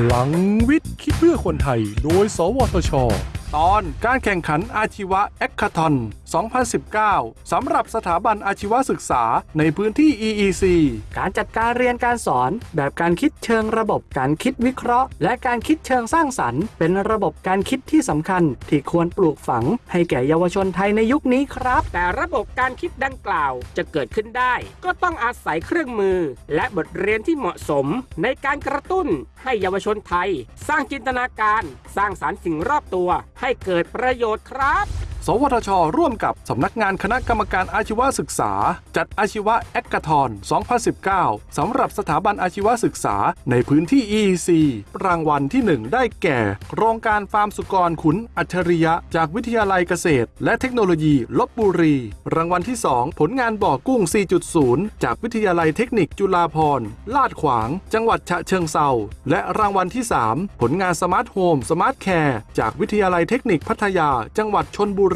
พลังวิทย์คิดเพื่อคนไทย โดย สวทช ตอนการแข่งขันอาชีวะแอคคาทอน 2019 สำหรับสถาบันอาชีวศึกษาในพื้นที่ EEC การจัดการเรียนการสอน แบบการคิดเชิงระบบ การคิดวิเคราะห์ และการคิดเชิงสร้างสรรค์ เป็นระบบการคิดที่สำคัญ ที่ควรปลูกฝัง ให้แก่เยาวชนไทยในยุคนี้ครับ แต่ระบบการคิดดังกล่าวจะเกิดขึ้นได้ ก็ต้องอาศัยเครื่องมือ และบทเรียนที่เหมาะสม ในการกระตุ้น ให้เยาวชนไทย สร้างจินตนาการ สร้างสารรค์สิ่งรอบตัว ให้เกิดประโยชน์ครับ สวทช ร่วมกับสำนักงานคณะกรรมการอาชีวศึกษา จัดอาชีวะแอคกาทอน 2019 สำหรับสถาบันอาชีวศึกษาในพื้นที่ EEC รางวัลที่ 1 ได้แก่ โครงการฟาร์มสุกรขุนอัจฉริยะ จากวิทยาลัยเกษตร และเทคโนโลยีลบบุรี รางวัลที่ 2 ผลงานบ่อกุ้ง 4.0 จากวิทยาลัยเทคนิคจุฬาภรณ์ลาดขวาง จังหวัดฉะเชิงเซาและรางวัลที่ 3 ผลงาน Smart Home Smart Care จากวิทยาลัยเทคนิคพัทยา จังหวัดชลบุรี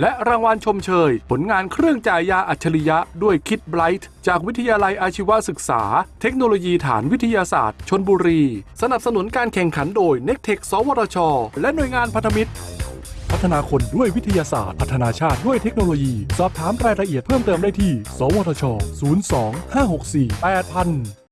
และรางวัลชมเชย ผลงานเครื่องจ่ายยาอัจฉริยะด้วย KidBright จากวิทยาลัยอาชีวศึกษา เทคโนโลยีฐานวิทยาศาสตร์ ชลบุรี สนับสนุนการแข่งขันโดย n e c t e c h สวทช และหน่วยงานพันธมิตร พัฒนาคนด้วยวิทยาศาสตร์ พัฒนาชาติด้วยเทคโนโลยี สอบถามรายละเอียดเพิ่มเติมได้ที่ สวทช 02 564 8000